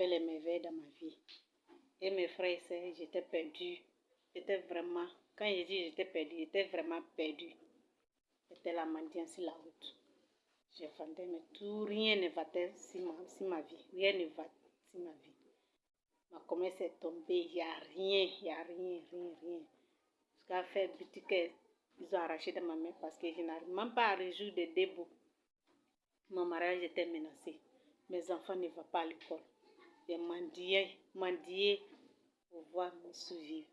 fait les merveilles dans ma vie. Et mes frères et sœurs, j'étais perdue. J'étais vraiment, quand je dis j'étais perdue, j'étais vraiment perdue. C'était la mendiance sur la route. Je vendais, mais tout, rien ne va sur ma, sur ma vie. Rien ne va sur ma vie. Ma commerce est tombée, il n'y a rien, il n'y a rien, rien, rien. Jusqu'à faire boutique, ils ont arraché de ma main parce que je n'arrive même pas à résoudre des débouts. Mon mariage était menacé. Mes enfants ne vont pas à l'école. J'ai mendié, mendié pour pouvoir me survivre.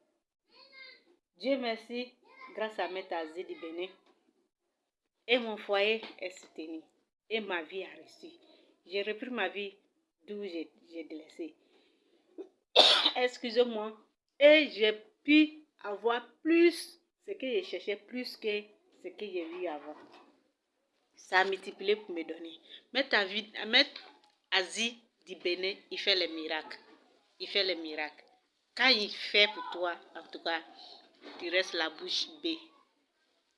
Dieu merci, grâce à Maître Azé du Bénin, et mon foyer est soutenu. Et ma vie a reçu. J'ai repris ma vie d'où j'ai délaissé. Excusez-moi. Et j'ai pu avoir plus ce que je cherchais, plus que ce que j'ai vu avant. Ça a multiplié pour me donner. Maître Asie du Bénin, il fait les miracles. Il fait les miracles. Quand il fait pour toi, en tout cas, tu restes la bouche bée.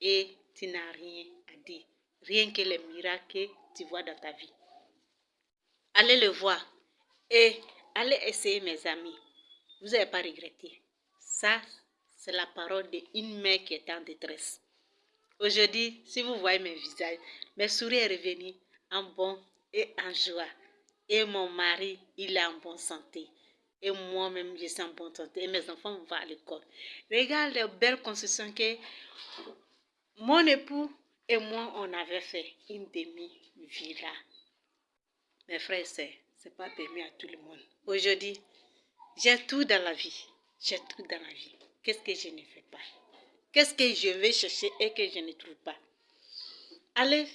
Et tu n'as rien à dire. Rien que les miracles que tu vois dans ta vie. Allez le voir. Et allez essayer, mes amis. Vous n'allez pas regretter. Ça, c'est la parole d'une mère qui est en détresse. Aujourd'hui, si vous voyez mes visages, mes sourires est revenu en bon et en joie. Et mon mari, il est en bonne santé. Et moi-même, je suis en bonne santé. Et mes enfants vont à l'école. Regarde les belles constructions que mon époux et moi, on avait fait. Une demi-villa. Mes frères et sœurs, ce n'est pas permis à tout le monde. Aujourd'hui, j'ai tout dans la vie. J'ai tout dans la vie. Qu'est-ce que je ne fais pas? Qu'est-ce que je vais chercher et que je ne trouve pas? Allez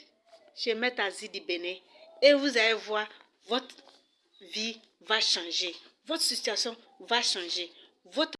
chez Maître Azidi Béné et vous allez voir, votre vie va changer. Votre situation va changer. Votre